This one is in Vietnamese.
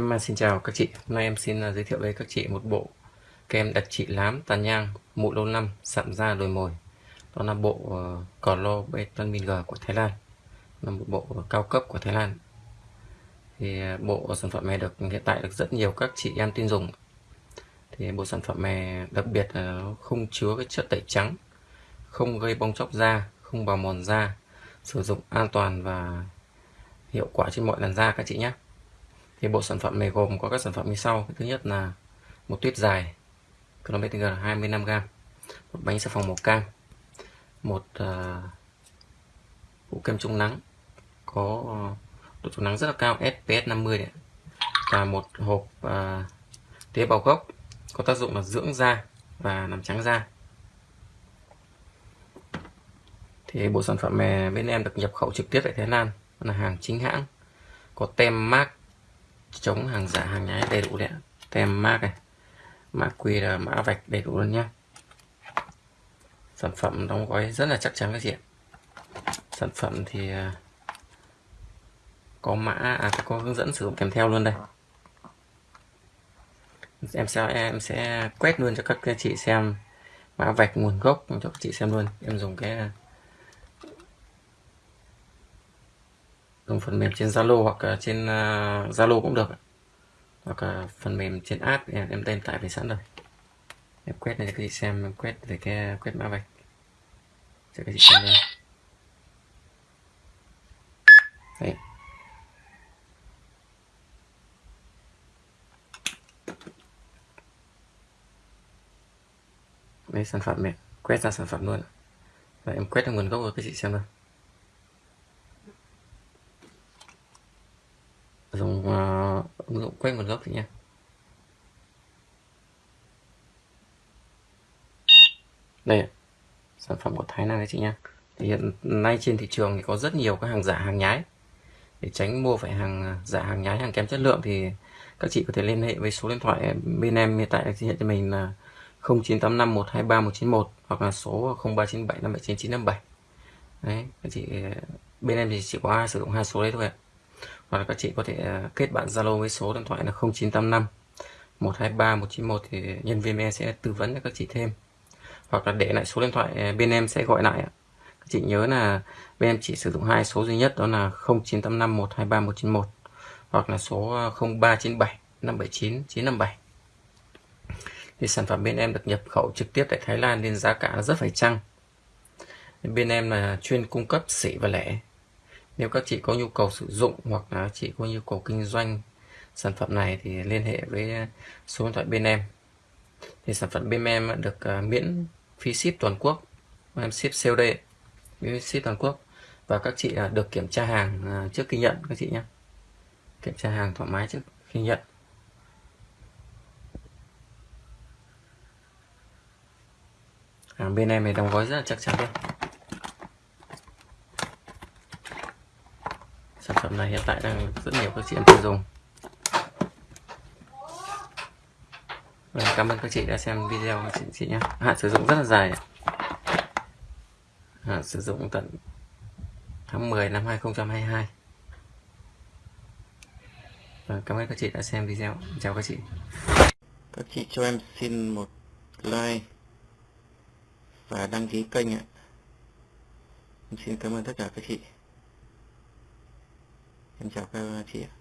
Em à, xin chào các chị, hôm nay em xin à, giới thiệu với các chị một bộ kem đặc trị lám, tàn nhang, mụn lâu năm, sạm da đồi mồi. Đó là bộ ờ, uh, Clo betamin G của Thái Lan, là một bộ cao cấp của Thái Lan. Thì uh, bộ sản phẩm này được hiện tại được rất nhiều các chị em tin dùng. Thì bộ sản phẩm này đặc biệt là không chứa cái chất tẩy trắng, không gây bong chóc da, không bào mòn da, sử dụng an toàn và hiệu quả trên mọi làn da các chị nhé thì bộ sản phẩm này gồm có các sản phẩm như sau thứ nhất là một tuyết dài km 25g một bánh xà phòng màu cam một uh, kem chống nắng có à, độ chống nắng rất là cao SPS 50 đấy. và một hộp uh, tế bào gốc có tác dụng là dưỡng da và làm trắng da thì bộ sản phẩm này bên em được nhập khẩu trực tiếp tại Thái Lan là hàng chính hãng có tem mác chống hàng giả hàng nhái đầy đủ đấy tem mác này mã QR mã vạch đầy đủ luôn nhé sản phẩm đóng gói rất là chắc chắn các chị ạ. Sản phẩm thì à, có mã à, có hướng dẫn sử dụng kèm theo luôn đây. Em sẽ em sẽ quét luôn cho các chị xem mã vạch nguồn gốc cho các chị xem luôn. Em dùng cái à, dùng phần mềm trên Zalo hoặc ờ, trên ờ, Zalo cũng được hoặc ờ, phần mềm trên app em, em tên tải về sẵn rồi. Em quét này cái gì chị xem em quét về cái quét mã vạch. Cho cái chị xem đây? Đấy. đây sản phẩm này. Quét ra sản phẩm luôn và em quét ra nguồn gốc của cái chị xem nào dùng ờ, uh, ứng dụng quét nguồn gốc thì nha. Đây sản phẩm của Thái Lan đấy chị nha. Thì hiện nay trên thị trường thì có rất nhiều các hàng giả hàng nhái. Để tránh mua phải hàng ờ, giả hàng nhái hàng kém chất lượng thì các chị có thể liên hệ với số điện thoại bên em hiện tại hiện cho mình là 0985 123 191 hoặc là số 0397 579 957 đấy các chị ờ, bên em thì chỉ có sử dụng hai số đấy thôi ạ hoặc là các chị có thể à, kết bạn Zalo với số điện thoại là 0985 123 191 thì nhân viên em sẽ tư vấn cho các chị thêm. Hoặc là để lại số điện thoại à, bên em sẽ gọi lại các chị nhớ là bên em chỉ sử dụng hai số duy nhất, đó là 0985 123 191 hoặc là số 0397 579 957 thì sản phẩm bên em được nhập khẩu trực tiếp tại Thái Lan nên giá cả rất phải chăng? Bên em là chuyên cung cấp sỉ và lẻ nếu các chị có nhu cầu sử dụng hoặc là chị có nhu cầu kinh doanh sản phẩm này thì liên hệ với số điện thoại bên em. Thì sản phẩm bên em được à, miễn phí ship toàn quốc. Em ship COD miễn ship toàn quốc. Và các chị à, được kiểm tra hàng à, trước khi nhận các chị nhé. Kiểm tra hàng thoải mái trước khi nhận. Hàng bên em này đóng gói rất là chắc chắn luôn. Sản phẩm này hiện tại đang rất nhiều các chị em tiêu dùng. Và cảm ơn các chị đã xem video của chị, chị nhé. Hạn sử dụng rất là dài hạn sử dụng tận tháng 10 năm 2022 Và vâng, cảm ơn các chị đã xem video. Chào các chị. Các chị cho em xin một like và đăng ký kênh ạ. Em xin cảm ơn tất cả các chị em chào các chị ạ